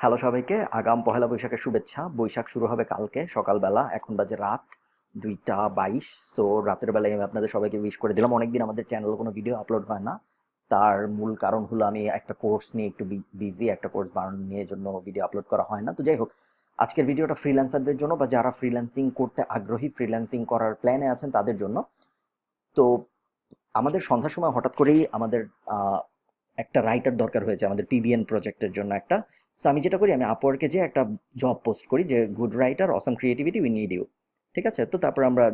Hello সবাইকে, আগাম পহেলা বৈশাখের শুভেচ্ছা। বৈশাখ শুরু হবে কালকে, সকালবেলা, এখন বাজে রাত দুইটা বাইশ। সো রাতের বেলায় আমি আপনাদের সবাইকে উইশ করে দিলাম। অনেকদিন আমাদের চ্যানেলে কোনো ভিডিও আপলোড হয় না। তার মূল কারণ হলো আমি একটা কোর্স নিয়ে একটু বিজি একটা কোর্স বানানো নিয়ে জন্য ভিডিও আপলোড করা হয় না। তো যাই হোক, আজকের ভিডিওটা ফ্রিল্যান্সারদের জন্য বা যারা ফ্রিল্যান্সিং করতে আগ্রহী ফ্রিল্যান্সিং করার প্ল্যানে আছেন তাদের জন্য। তো আমাদের সন্ধ্যার সময় হঠাৎ করেই আমাদের একটা রাইটার দরকার হয়েছে আমাদের পিবিএন প্রজেক্টের জন্য একটা। সো আমি যেটা করি, আমি আপওয়ার্কে যে একটা জব পোস্ট করি যে good writer awesome creativity we need you ঠিক আছে? তো তারপর আমরা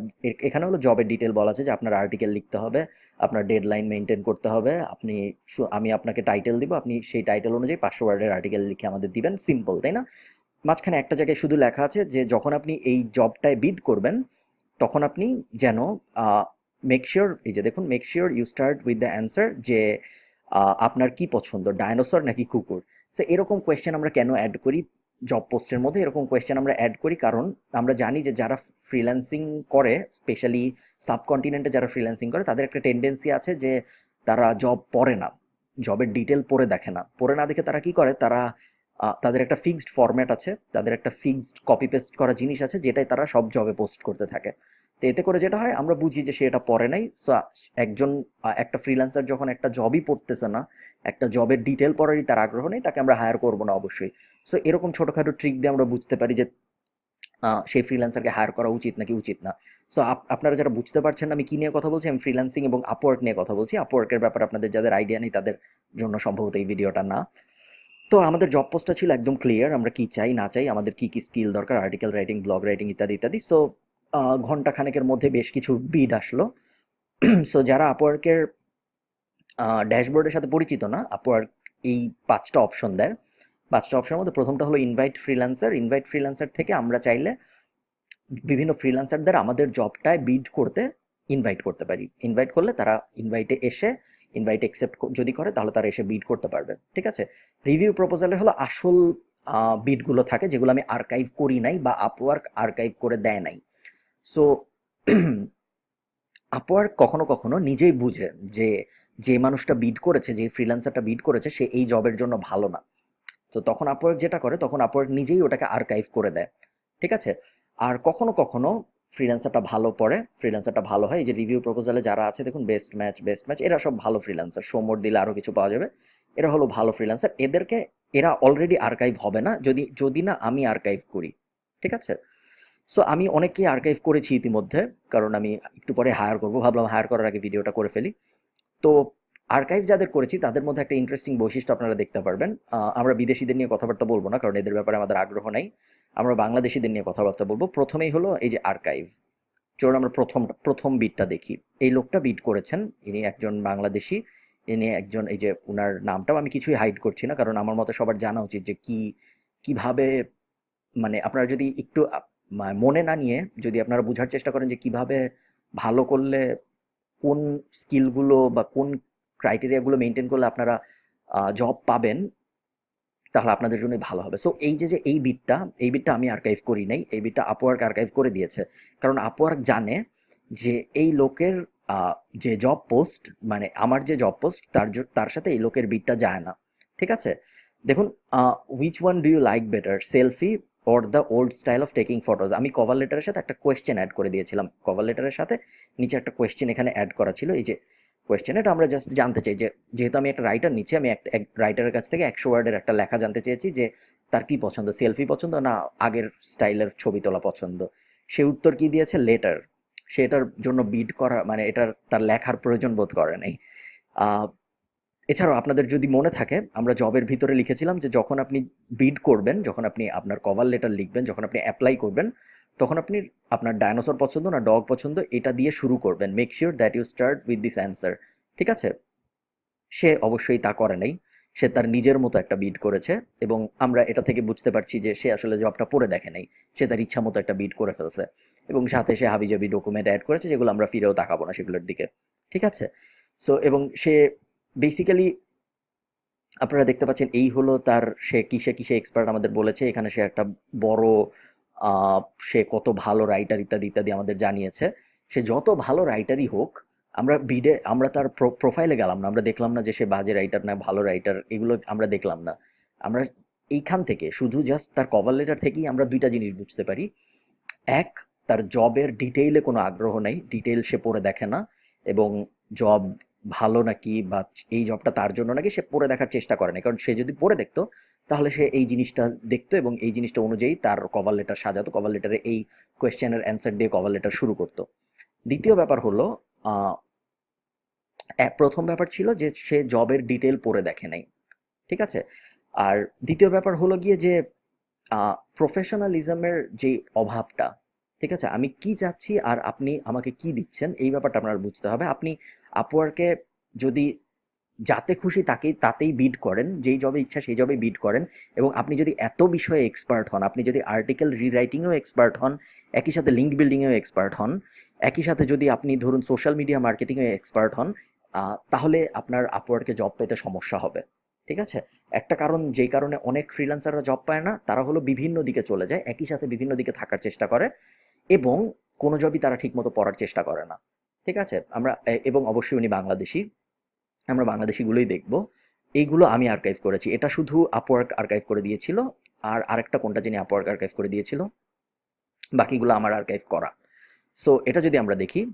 এখানে হলো জবের ডিটেল বলা আছে যে, আপনার আর্টিকেল লিখতে হবে, আপনার ডেডলাইন মেনটেন করতে হবে, আপনি আমি আপনাকে টাইটেল দিব, আপনি সেই টাইটেল অনুযায়ী পাঁচশো ওয়ার্ডের আর্টিকেল লিখে আমাদের দিবেন। সিম্পল তাই না? মাঝখানে একটা জায়গায় শুধু লেখা আছে যে, যখন আপনি এই জবটায় বিড করবেন, তখন আপনি যেন মেক শিওর এই যে দেখুন make sure you start with the answer যে আপনার কি পছন্দ ডায়নোসর নাকি কুকুর? সো এরকম কোয়েশ্চেন আমরা কেন অ্যাড করি? জব পোস্টের মধ্যে এরকম কোয়েশ্চেন আমরা অ্যাড করি কারণ আমরা জানি যে যারা ফ্রিল্যান্সিং করে স্পেশালি সাবকন্টিনেন্টে যারা ফ্রিল্যান্সিং করে, তাদের একটা টেন্ডেন্সি আছে যে তারা জব পড়ে না জবের ডিটেল পড়ে দেখে না। পড়ে না দেখে তারা কি করে? তারা তাদের একটা ফিক্সড ফরম্যাট আছে, তাদের একটা ফিক্সড কপি পেস্ট করা জিনিস আছে, যেটাই তারা সব জবে পোস্ট করতে থাকে। তো এতে করে যেটা হয়, আমরা বুঝি যে সে এটা পড়ে নাই। সো একজন একটা ফ্রিল্যান্সার যখন একটা জবই পড়তেছে না, একটা জবের ডিটেল পড়ারই তার আগ্রহ নেই, তাকে আমরা হায়ার করব না অবশ্যই। সো এরকম ছোটোখাটো ট্রিক দিয়ে আমরা বুঝতে পারি যে সেই ফ্রিল্যান্সারকে হায়ার করা উচিত নাকি উচিত না। সো আপনারা যারা বুঝতে পারছেন আমি কী নিয়ে কথা বলছি, আমি ফ্রিল্যান্সিং এবং আপওয়ার্ক নিয়ে কথা বলছি। আপওয়ার্কের ব্যাপারে আপনাদের যাদের আইডিয়া নেই, তাদের জন্য সম্ভবত এই ভিডিওটা না। তো, আমাদের জব পোস্টটা ছিল একদম ক্লিয়ার আমরা কি চাই, না চাই, আমাদের কি কি স্কিল দরকার আর্টিকেল রাইটিং ব্লগ রাইটিং ইত্যাদি ইত্যাদি। সো ঘণ্টা খানেকের মধ্যে বেশ কিছু বিড আসলো। সো যারা আপওয়ার্কের ড্যাশবোর্ডের সাথে পরিচিত না আপওয়ার্ক এই পাঁচটা অপশন দেয়। পাঁচটা অপশনের মধ্যে প্রথমটা হলো ইনভাইট ফ্রিল্যান্সার ইনভাইট ফ্রিল্যান্সার থেকে আমরা চাইলে বিভিন্ন ফ্রিল্যান্সারদের আমাদের জবটায় বিড করতে ইনভাইট করতে পারি। ইনভাইট করলে তারা ইনভাইটে এসে ইনভাইট অ্যাকসেপ্ট যদি করে তাহলে তারা এসে বিড করতে পারবে। ঠিক আছে? রিভিউ প্রপোজালে হলো আসল বিডগুলো থাকে যেগুলো আমি আর্কাইভ করি নাই বা আপওয়ার্ক আর্কাইভ করে দেয় নাই। সো আপওয়ার্ক কখনো কখনো নিজেই বুঝে যে যে মানুষটা বিড করেছে, যে ফ্রিল্যান্সারটা বিড করেছে, সে এই জবের জন্য ভালো না। তো তখন আপওয়ার্ক যেটা করে, তখন আপওয়ার্ক নিজেই ওটাকে আর্কাইভ করে দেয়। ঠিক আছে? আর কখনো কখনো ফ্রিল্যান্সারটা ভালো পড়ে ফ্রিল্যান্সারটা ভালো হয়। এই যে রিভিউ প্রপোজালে যারা আছে, দেখুন বেস্ট ম্যাচ বেস্ট ম্যাচ এরা সব ভালো ফ্রিল্যান্সার সোমর দিলে আরও কিছু পাওয়া যাবে। এরা হলো ভালো ফ্রিল্যান্সার এদেরকে এরা অলরেডি আর্কাইভ হবে না। যদি যদি না আমি আর্কাইভ করি। ঠিক আছে? সো আমি অনেককেই আর্কাইভ করেছি ইতিমধ্যে, কারণ আমি একটু পরে হায়ার করব। ভাবলাম হায়ার করার আগে ভিডিওটা করে ফেলি। তো আর্কাইভ যাদের করেছি, তাদের মধ্যে একটা ইন্টারেস্টিং বৈশিষ্ট্য আপনারা দেখতে পারবেন। আমরা বিদেশিদের নিয়ে কথাবার্তা বলব না, কারণ এদের ব্যাপারে আমাদের আগ্রহ নাই। আমরা বাংলাদেশিদের নিয়ে কথাবার্তা বলব। প্রথমেই হলো এই যে আর্কাইভ চলুন আমরা প্রথম প্রথম বিটটা দেখি। এই লোকটা বিট করেছেন। ইনি একজন বাংলাদেশি। ইনি একজন, এই যে উনার নামটাও আমি কিছুই হাইড করছি না, কারণ আমার মতে সবার জানা উচিত যে কি, কীভাবে মানে আপনারা যদি একটু মনে না নিয়ে যদি আপনারা বোঝার চেষ্টা করেন যে কীভাবে ভালো করলে কোন স্কিলগুলো বা কোন ক্রাইটেরিয়াগুলো মেনটেন করলে আপনারা জব পাবেন, তাহলে আপনাদের জন্যই ভালো হবে। সো এই যে যে, এই বিটটা এই বিটটা আমি আর্কাইভ করি নাই, এই বিটটা আপওয়ার্ক আর্কাইভ করে দিয়েছে। কারণ আপওয়ার্ক জানে যে এই লোকের যে জব পোস্ট মানে আমার যে জব পোস্ট তার তার সাথে এই লোকের বিটটা যায় না। ঠিক আছে? দেখুন which one do you like better selfie or the old style of taking photos আমি কভার লেটারের সাথে একটা কোয়েশ্চেন অ্যাড করে দিয়েছিলাম। কভার লেটারের সাথে নিচে একটা কোয়েশ্চেন এখানে অ্যাড করা ছিল। এই যে কোয়েশ্চেন এটা আমরা জাস্ট জানতে চাই যে, যেহেতু আমি একটা রাইটার নিচ্ছি, আমি একটা রাইটারের কাছ থেকে একশো ওয়ার্ডের একটা লেখা জানতে চেয়েছি যে, তার কি পছন্দ সেলফি পছন্দ না আগের স্টাইলের ছবি তোলা পছন্দ? সে উত্তর কি দিয়েছে? লেটার সে এটার জন্য বিড করা মানে এটার, তার লেখার প্রয়োজন বোধ করে নাই। এছাড়াও আপনাদের যদি মনে থাকে, আমরা জবের ভিতরে লিখেছিলাম যে যখন আপনি বিড করবেন, যখন আপনি আপনার কভার লেটার লিখবেন, যখন আপনি অ্যাপ্লাই করবেন, তখন আপনি আপনার ডায়নোসর পছন্দ না ডগ পছন্দ, এটা দিয়ে শুরু করবেন। Make sure that you start with this answer ঠিক আছে? সে অবশ্যই তা করে নাই। সে তার নিজের মতো একটা বিড করেছে এবং আমরা এটা থেকে বুঝতে পারছি যে সে আসলে জবটা পড়ে দেখে নাই। সে তার ইচ্ছা মতো একটা বিড করে ফেলছে এবং সাথে সে হাবিজাবি ডকুমেন্ট অ্যাড করেছে যেগুলো আমরা ফিরেও তাকাবো না সেগুলোর দিকে, ঠিক আছে? সো এবং সে বেসিক্যালি আপনারা দেখতে পাচ্ছেন এই হলো তার, সে কিসে কিসে এক্সপার্ট আমাদের বলেছে। এখানে সে একটা বড় সে কত ভালো রাইটার ইত্যাদি ইত্যাদি আমাদের জানিয়েছে। সে যত ভালো রাইটারই হোক, আমরা বিডে আমরা তার প্রোফাইলে গেলাম না। আমরা দেখলাম না যে সে বাজে রাইটার না, ভালো রাইটার এগুলো আমরা দেখলাম না। আমরা এইখান থেকে শুধু জাস্ট তার কভার লেটার থেকেই আমরা দুইটা জিনিস বুঝতে পারি। এক, তার জবের ডিটেইলে কোনো আগ্রহ নেই। ডিটেইল সে পড়ে দেখে না। এবং জব ভালো নাকি বা এই জবটা তার জন্য নাকি সে পড়ে দেখার চেষ্টা করে না কারণ সে যদি পড়ে দেখতো, তাহলে সে এই জিনিসটা দেখতো এবং এই জিনিসটা অনুযায়ী তার কভার লেটার সাজাতো কভার লেটারে এই কোয়েশ্চেনের অ্যান্সার দিয়ে কভার লেটার শুরু করতো। দ্বিতীয় ব্যাপার হলো প্রথম ব্যাপার ছিল যে সে জবের ডিটেল পড়ে দেখে নাই। ঠিক আছে? আর দ্বিতীয় ব্যাপার হলো গিয়ে যে প্রফেশনালিজমের যে অভাবটা ঠিক আছে? আমি কি চাচ্ছি আর আপনি আমাকে কি দিচ্ছেন, এই ব্যাপারটা আপনার বুঝতে হবে। আপনি আপওয়ার্কে যদি যাতে খুশি তাকেই তাতেই বিড করেন, যেই জবে ইচ্ছা সেই জবে বিড করেন এবং আপনি যদি এত বিষয়ে এক্সপার্ট হন, আপনি যদি আর্টিকেল রিরাইটিংয়েও এক্সপার্ট হন, একই সাথে লিঙ্ক বিল্ডিংয়েও এক্সপার্ট হন, একই সাথে যদি আপনি ধরুন সোশ্যাল মিডিয়া মার্কেটিংয়ে এক্সপার্ট হন তাহলে আপনার আপওয়ার্কে জব পেতে সমস্যা হবে। ঠিক আছে? একটা কারণ, যেই কারণে অনেক ফ্রিল্যান্সাররা জব পায় না, তারা হলো বিভিন্ন দিকে চলে যায়, একই সাথে বিভিন্ন দিকে থাকার চেষ্টা করে। এবং কোনো জবই তারা ঠিকমতো পড়ার চেষ্টা করে না। ঠিক আছে? আমরা এবং অবশ্যই উনি বাংলাদেশি। আমরা বাংলাদেশিগুলোই দেখব। এইগুলো আমি আর্কাইভ করেছি। এটা শুধু আপওয়ার্ক আর্কাইভ করে দিয়েছিল। আর আরেকটা কোনটা যিনি আপওয়ার্ক আর্কাইভ করে দিয়েছিল, বাকিগুলো আমার আর্কাইভ করা। সো এটা যদি আমরা দেখি,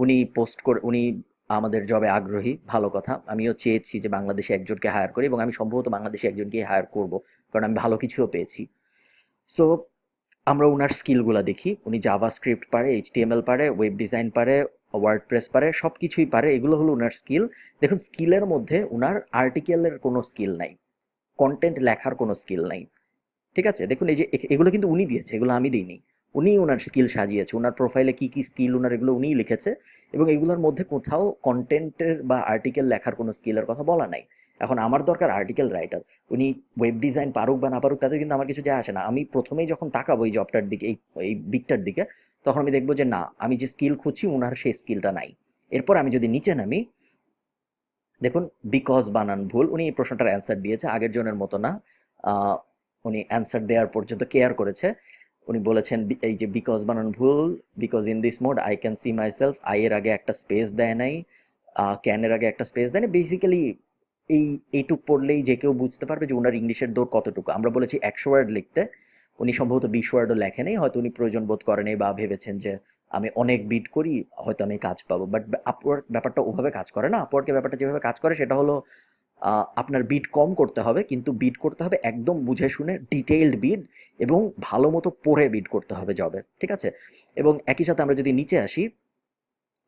উনি পোস্ট করে, উনি আমাদের জবে আগ্রহী, ভালো কথা। আমিও চেয়েছি যে বাংলাদেশে একজনকে হায়ার করি এবং আমি সম্ভবত বাংলাদেশে একজনকে হায়ার করব, কারণ আমি ভালো কিছুও পেয়েছি। সো আমরা ওনার স্কিলগুলো দেখি। উনি জাভা স্ক্রিপ্ট পারে এইচটিএমএল পারে ওয়েব ডিজাইন পারে ওয়ার্ড প্রেস পারে সব কিছুই পারে। এগুলো হলো ওনার স্কিল। দেখুন, স্কিলের মধ্যে ওনার আর্টিকেলের কোনো স্কিল নাই। কন্টেন্ট লেখার কোনো স্কিল নাই। ঠিক আছে? দেখুন, এই যে এগুলো কিন্তু উনি দিয়েছে, এগুলো আমি দিইনি। উনি ওনার স্কিল সাজিয়েছে। ওনার প্রোফাইলে কি কি স্কিল ওনার এগুলো উনিই লিখেছে। এবং এগুলোর মধ্যে কোথাও কন্টেন্টের বা আর্টিকেল লেখার কোনো স্কিলের কথা বলা নাই। এখন আমার দরকার আর্টিকেল রাইটার উনি ওয়েব ডিজাইন পারুক বা না পারুক, তাতে কিন্তু আমার কিছু যায় আসে না। আমি প্রথমেই যখন তাকাবো এই জবটার দিকে, এই এই বিকটার দিকে, তখন আমি দেখব যে না, আমি যে স্কিল খুঁজছি ওনার সেই স্কিলটা নাই। এরপর আমি যদি নিচে নামি, দেখুন বিকজ বানান ভুল, উনি এই প্রশ্নটার অ্যান্সার দিয়েছে, আগের জনের মতো না। উনি অ্যান্সার দেওয়ার পর্যন্ত কেয়ার করেছে। উনি বলেছেন এই যে বিকজ বানান ভুল because in this mode I can see myself I এর আগে একটা স্পেস দেয় নাই ক্যানের আগে একটা স্পেস দেয় না বেসিক্যালি এই, এইটুক পড়লেই যে কেউ বুঝতে পারবে যে ওনার ইংলিশের দৌড় কতটুকু। আমরা বলেছি একশো ওয়ার্ড লিখতে। উনি সম্ভবত বিশ ওয়ার্ডও লেখেনি হয়তো উনি প্রয়োজন বোধ করেনি বা ভেবেছেন যে আমি অনেক বিট করি, হয়তো আমি কাজ পাবো। বাট আপওয়ার্ক ব্যাপারটা ওভাবে কাজ করে না। আপওয়ার্কের ব্যাপারটা যেভাবে কাজ করে, সেটা হলো আপনার বিট কম করতে হবে, কিন্তু বিট করতে হবে একদম বুঝে শুনে ডিটেইলড বিট এবং ভালো মতো পড়ে বিট করতে হবে জবে ঠিক আছে? এবং একই সাথে আমরা যদি নিচে আসি,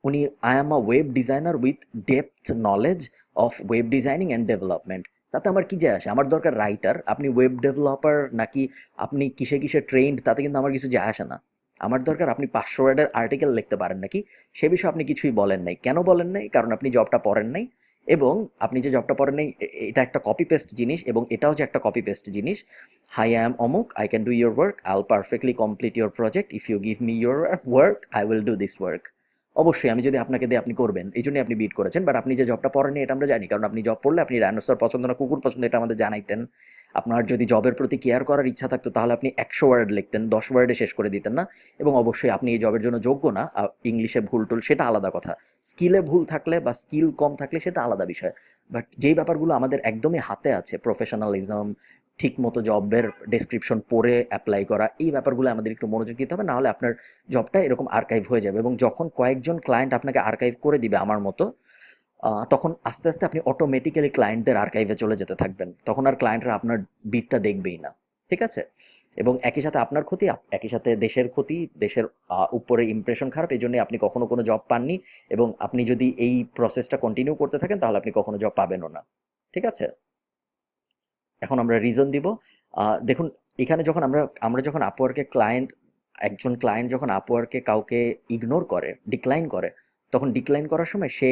উনি I am a web designer with depth knowledge of web designing and development তাতে আমার কী যায় আসে? আমার দরকার রাইটার আপনি ওয়েব ডেভেলপার নাকি আপনি কিসে কিসে ট্রেন্ড তাতে কিন্তু আমার কিছু যায় আসে না। আমার দরকার আপনি পাঁচশো ওয়ার্ডের আর্টিকেল লিখতে পারেন নাকি? সে বিষয়ে আপনি কিছুই বলেন নাই। কেন বলেন নাই? কারণ আপনি জবটা পড়েন নাই। এবং আপনি যে জবটা পড়েন নাই এটা একটা কপি পেস্ট জিনিস এবং এটাও যে একটা কপি পেস্ট জিনিস। হাই আই এম অমুক I can do your work I will perfectly complete your project if you give me your work I will do this work অবশ্যই আমি যদি আপনাকে দিয়ে আপনি করবেন। এই জন্যই আপনি বিট করেছেন। বাট আপনি যে জবটা পড়েননি, এটা আমরা জানি। কারণ আপনি জব পড়লে আপনি ডাইনোসর পছন্দ না, কুকুর পছন্দ, এটা আমাদের জানাইতেন। আপনার যদি জবের প্রতি কেয়ার করার ইচ্ছা থাকতো, তাহলে আপনি একশো ওয়ার্ড লিখতেন, দশ ওয়ার্ডে শেষ করে দিতেন না। এবং অবশ্যই আপনি এই জবের জন্য যোগ্য না। ইংলিশে ভুল টুল, সেটা আলাদা কথা। স্কিলে ভুল থাকলে বা স্কিল কম থাকলে সেটা আলাদা বিষয়। বাট যেই ব্যাপারগুলো আমাদের একদমই হাতে আছে প্রফেশনালিজম ঠিক মতো জবের ডেসক্রিপশন পড়ে অ্যাপ্লাই করা, এই ব্যাপারগুলো আমাদের একটু মনোযোগ দিতে হবে না হলে আপনার জবটা এরকম আর্কাইভ হয়ে যাবে এবং যখন কয়েকজন ক্লায়েন্ট আপনাকে আর্কাইভ করে দিবে আমার মতো তখন আস্তে আস্তে আপনি অটোমেটিক্যালি ক্লায়েন্টদের আর্কাইভে চলে যেতে থাকবেন। তখন আর ক্লায়েন্টরা আপনার বিটটা দেখবেই না, ঠিক আছে? এবং একই সাথে আপনার ক্ষতি একই সাথে দেশের ক্ষতি, দেশের উপরে ইমপ্রেশন খারাপ এই জন্যই আপনি কখনো কোনো জব পাননি এবং আপনি যদি এই প্রসেসটা কন্টিনিউ করতে থাকেন, তাহলে আপনি কখনো জব পাবেনও না, ঠিক আছে? এখন আমরা রিজন দিব। দেখুন, এখানে যখন আমরা আমরা যখন আপওয়ার্কে ক্লায়েন্ট একজন ক্লায়েন্ট যখন আপওয়ার্কে কাউকে ইগনোর করে ডিক্লাইন করে, তখন ডিক্লাইন করার সময় সে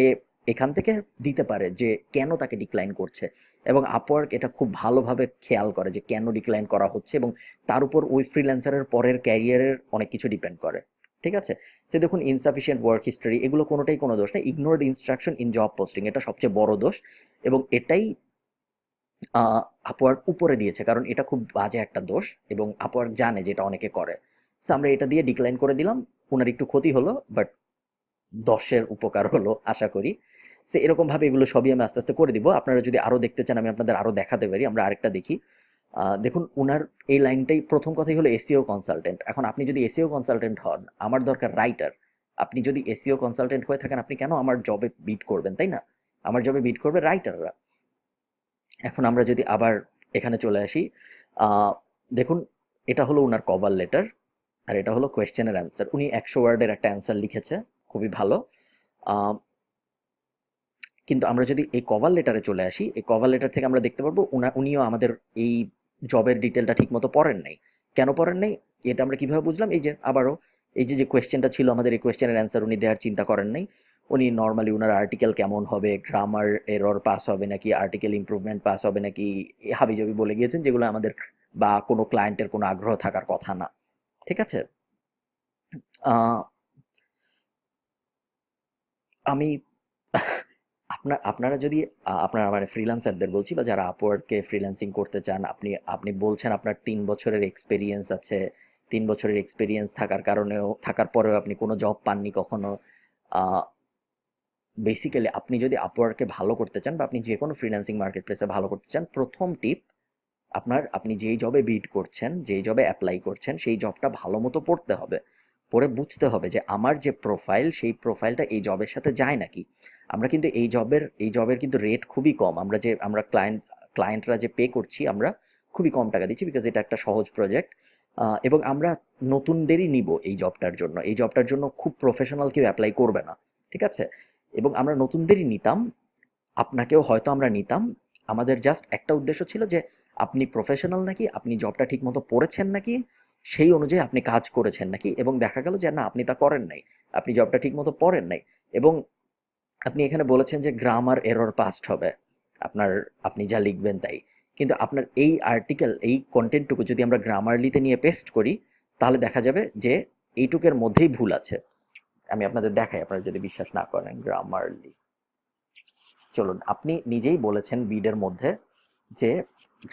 এখান থেকে দিতে পারে যে কেন তাকে ডিক্লাইন করছে। এবং আপওয়ার্ক এটা খুব ভালোভাবে খেয়াল করে যে কেন ডিক্লাইন করা হচ্ছে এবং তার উপর ওই ফ্রিল্যান্সারের পরের ক্যারিয়ারের অনেক কিছু ডিপেন্ড করে। ঠিক আছে? যে দেখুন ইনসাফিসিয়েন্ট ওয়ার্ক হিস্টোরি এগুলো কোনোটাই কোনো দোষ না। Ignored instruction in job posting এটা সবচেয়ে বড় দোষ। এবং এটাই আপওয়ার্ক উপরে দিয়েছে, কারণ এটা খুব বাজে একটা দোষ এবং আপওয়ার্ক জানে যে এটা অনেকে করে। সো আমরা এটা দিয়ে ডিক্লাইন করে দিলাম ওনার একটু ক্ষতি হলো বাট দশের উপকার হলো, আশা করি। সে এরকমভাবে এগুলো সবই আমি আস্তে আস্তে করে দিব। আপনারা যদি আরও দেখতে চান, আমি আপনাদের আরও দেখাতে পারি, আমরা আরেকটা দেখি। দেখুন ওনার এই লাইনটাই প্রথম কথাই হলো এসিও কনসালটেন্ট এখন আপনি যদি এসিও কনসালটেন্ট হন, আমার দরকার রাইটার আপনি যদি এসিও কনসালটেন্ট হয়ে থাকেন, আপনি কেন আমার জবে বিট করবেন, তাই না? আমার জবে বিট করবে রাইটাররা এখন আমরা যদি আবার এখানে চলে আসি দেখুন, এটা হলো ওনার কভার লেটার আর এটা হলো কোয়েশ্চেনের অ্যান্সার উনি একশো ওয়ার্ডের একটা অ্যান্সার লিখেছে, খুবই ভালো। কিন্তু আমরা যদি এই কভার লেটারে চলে আসি, এই কভার লেটার থেকে আমরা দেখতে পারব উনা, উনিও আমাদের এই জবের ডিটেলটা ঠিকমতো পড়েন নাই। কেন পড়েন নাই? এটা আমরা কীভাবে বুঝলাম? এই যে আবারও, এই যে যে কোয়েশ্চেনটা ছিল আমাদের, এই কোয়েশ্চেনের অ্যান্সার উনি দেওয়ার চিন্তা করেন নাই। উনি নর্মালি উনার আর্টিকেল কেমন হবে গ্রামার এরর পাস হবে নাকি আর্টিকেল ইমপ্রুভমেন্ট পাস হবে নাকি হাবিজাবি বলে গিয়েছেন যেগুলো আমাদের বা কোনো ক্লায়েন্টের কোনো আগ্রহ থাকার কথা না। ঠিক আছে? আমি, আপনার, আপনারা যদি আপনারা মানে ফ্রিল্যান্সারদের বলছি বা যারা আপওয়ার্ডকে ফ্রিল্যান্সিং করতে চান, আপনি আপনি বলছেন আপনার তিন বছরের এক্সপিরিয়েন্স আছে, তিন বছরের এক্সপিরিয়েন্স থাকার কারণেও, থাকার পরেও আপনি কোনো জব পাননি কখনো বেসিক্যালি আপনি যদি আপওয়ার্ডকে ভালো করতে চান বা আপনি যে কোনো ফ্রিল্যান্সিং মার্কেট প্লেসে ভালো করতে চান, প্রথম টিপ আপনার, আপনি যেই জবে বিড করছেন, যেই জবে অ্যাপ্লাই করছেন, সেই জবটা ভালো মতো পড়তে হবে। পড়ে বুঝতে হবে যে আমার যে প্রোফাইল সেই প্রোফাইলটা এই জবের সাথে যায় নাকি। আমরা কিন্তু এই জবের এই জবের কিন্তু রেট খুবই কম। আমরা যে, আমরা ক্লায়েন্ট ক্লায়েন্টরা যে পে করছি, আমরা খুবই কম টাকা দিচ্ছি বিকজ এটা একটা সহজ প্রজেক্ট এবং আমরা নতুনদেরই নিব এই জবটার জন্য। এই জবটার জন্য খুব প্রফেশনাল কেউ অ্যাপ্লাই করবে না। ঠিক আছে? এবং আমরা নতুনদেরই নিতাম, আপনাকেও হয়তো আমরা নিতাম। আমাদের জাস্ট একটা উদ্দেশ্য ছিল যে, আপনি প্রফেশনাল নাকি, আপনি জবটা ঠিকমতো পড়েছেন নাকি, সেই অনুযায়ী আপনি কাজ করেছেন নাকি? এবং দেখা গেল যে, না, আপনি তা করেন নাই। আপনি জবটা ঠিকমতো পড়েন নাই। এবং আপনি এখানে বলেছেন যে গ্রামার এরর পাস্ট হবে। আপনার, আপনি যা লিখবেন তাই। কিন্তু আপনার এই আর্টিকেল এই কন্টেন্টটুকু যদি আমরা গ্রামারলিতে নিয়ে পেস্ট করি, তাহলে দেখা যাবে যে, এইটুকের মধ্যেই ভুল আছে। আমি আপনাদের দেখাই, আপনারা যদি বিশ্বাস না করেন গ্রামারলি চলুন, আপনি নিজেই বলেছেন বিডের মধ্যে যে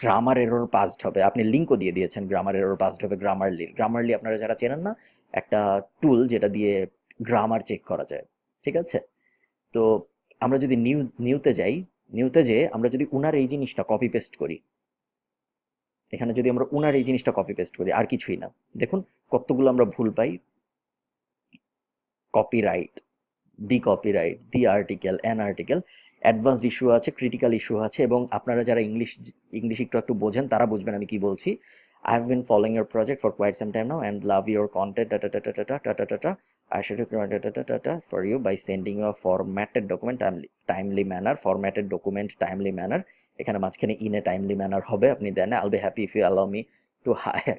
গ্রামার এরর পাসড হবে। আপনি লিঙ্কও দিয়ে দিয়েছেন গ্রামার এরর পাসড হবে গ্রামারলি গ্রামারলি আপনারা যারা চেনেন না, একটা টুল যেটা দিয়ে গ্রামার চেক করা যায়, ঠিক আছে? তো আমরা যদি নিউ নিউতে যাই নিউতে যেয়ে আমরা যদি উনার এই জিনিসটা কপি পেস্ট করি, এখানে যদি আমরা উনার এই জিনিসটা কপি পেস্ট করি, আর কিছুই না। দেখুন, কতগুলো আমরা ভুল পাই। Copyright the copyright the article an article advanced issue আছে ক্রিটিক্যাল ইস্যু আছে এবং আপনারা যারা ইংলিশ ইংলিশ একটু একটু বোঝেন তারা বুঝবেন আমি কি বলছি I have been following your project for quite some time now and love your content tata tata tata tata টাটা should recommend টাটা টাটা you by sending you a formatted document timely, timely manner formatted document timely manner এখানে মাঝখানে in a timely manner হবে আপনি then I'll be happy if you allow me to hire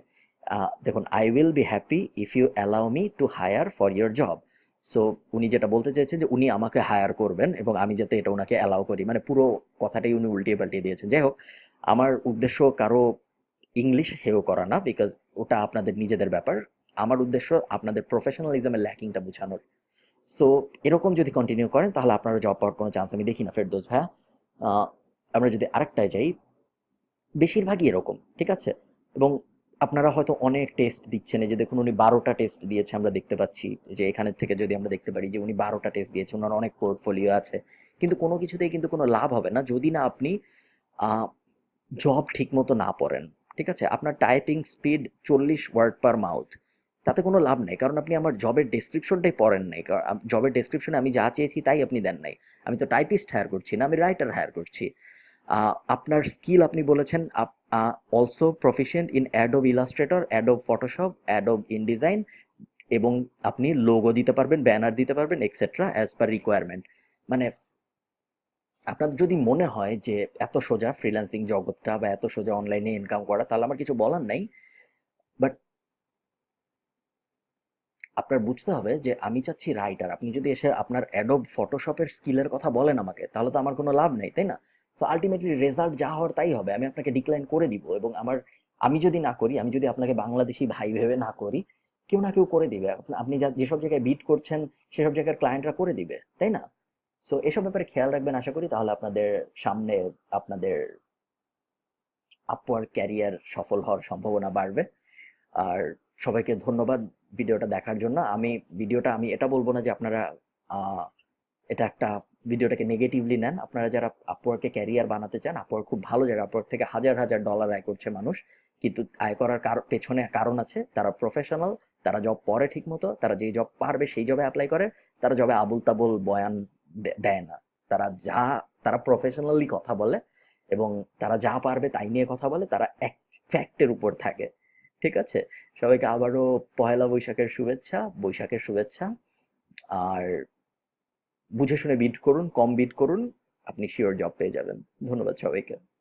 দেখুন I will be happy if you allow me to hire for your job so উনি যেটা বলতে চাইছেন যে উনি আমাকে হায়ার করবেন এবং আমি যাতে এটা ওনাকে অ্যালাউ করি। মানে পুরো কথাটাই উনি উল্টিয়ে পাল্টিয়ে দিয়েছেন। যাই হোক, আমার উদ্দেশ্য কারও ইংলিশ হেও করা না বিকজ ওটা আপনাদের নিজেদের ব্যাপার। আমার উদ্দেশ্য আপনাদের প্রফেশনালিজমের ল্যাকিংটা বোঝানোর। সো এরকম যদি কন্টিনিউ করেন তাহলে আপনারা জব পাওয়ার কোনো চান্স আমি দেখি না ফেরদোস ভাইয়া। আমরা যদি আরেকটায় যাই, বেশিরভাগই এরকম, ঠিক আছে? এবং আপনারা হয়তো অনেক টেস্ট দিচ্ছেন। যে দেখুন, উনি বারোটা টেস্ট দিয়েছে, আমরা দেখতে পাচ্ছি যে এখানে থেকে যদি আমরা দেখতে পারি যে উনি বারোটা টেস্ট দিয়েছে, ওনার অনেক পোর্টফোলিও আছে। কিন্তু কোনো কিছুতেই কিন্তু কোনো লাভ হবে না যদি না আপনি জব ঠিকমতো না পড়েন। ঠিক আছে? আপনার টাইপিং স্পিড চল্লিশ ওয়ার্ড পার মাউথ তাতে কোনো লাভ নেই। কারণ আপনি আমার জবের ডেসক্রিপশনটাই পড়েন নাই। জবের ডেসক্রিপশনে আমি যা চেয়েছি তাই আপনি দেন নাই। আমি তো টাইপিস্ট হায়ার করছি না, আমি রাইটার হায়ার করছি। আপনার স্কিল আপনি বলেছেন also proficient in Adobe Illustrator Adobe Photoshop Adobe InDesign এবং আপনি লোগো দিতে পারবেন ব্যানার দিতে পারবেন এক্সেট্রা অ্যাজ পার রিকোয়ারমেন্ট মানে আপনার যদি মনে হয় যে এত সোজা ফ্রিল্যান্সিং জগৎটা বা এত সোজা অনলাইনে ইনকাম করা, তাহলে আমার কিছু বলার নাই। বাট আপনার বুঝতে হবে যে আমি চাচ্ছি রাইটার আপনি যদি এসে আপনার অ্যাডোব ফটোশপের স্কিলের কথা বলেন আমাকে, তাহলে তো আমার কোনো লাভ নেই, তাই না? সো আলটিমেটলি রেজাল্ট যা হওয়ার তাই হবে। আমি আপনাকে ডিক্লাইন করে দিব এবং আমার, আমি যদি না করি, আমি যদি আপনাকে বাংলাদেশি ভাই ভেবে না করি, কেউ না কেউ করে দিবে। আপনি যা, যেসব জায়গায় বিট করছেন, সেসব জায়গার ক্লায়েন্টরা করে দিবে, তাই না? সো এসব ব্যাপারে খেয়াল রাখবেন, আশা করি তাহলে আপনাদের সামনে আপনাদের আপওয়ার্ড ক্যারিয়ার সফল হওয়ার সম্ভাবনা বাড়বে। আর সবাইকে ধন্যবাদ ভিডিওটা দেখার জন্য। আমি ভিডিওটা আমি এটা বলব না যে আপনারা এটা একটা ভিডিওটাকে নেগেটিভলি নেন। আপনারা যারা আপওয়ার্কে ক্যারিয়ার বানাতে চান আপওয়ার্ক খুব ভালো জায়গা। আপওয়ার্ক থেকে হাজার হাজার ডলার আয় করছে মানুষ। কিন্তু আয় করার কার- পেছনে কারণ আছে, তারা প্রফেশনাল তারা জব পরে ঠিক মতো তারা যেই জব পারবে সেই জবে অ্যাপ্লাই করে, তারা জবে আবুল তাবুল বয়ান দেয় না। তারা যা, তারা প্রফেশনালি কথা বলে এবং তারা যা পারবে তাই নিয়ে কথা বলে, তারা এক ফ্যাক্টের উপর থাকে। ঠিক আছে? সবাইকে আবারও পয়লা বৈশাখের শুভেচ্ছা বৈশাখের শুভেচ্ছা। আর বুঝে শুনে বিট করুন কম বিট করুন আপনি শিওর জব পেয়ে যাবেন। ধন্যবাদ সবাইকে।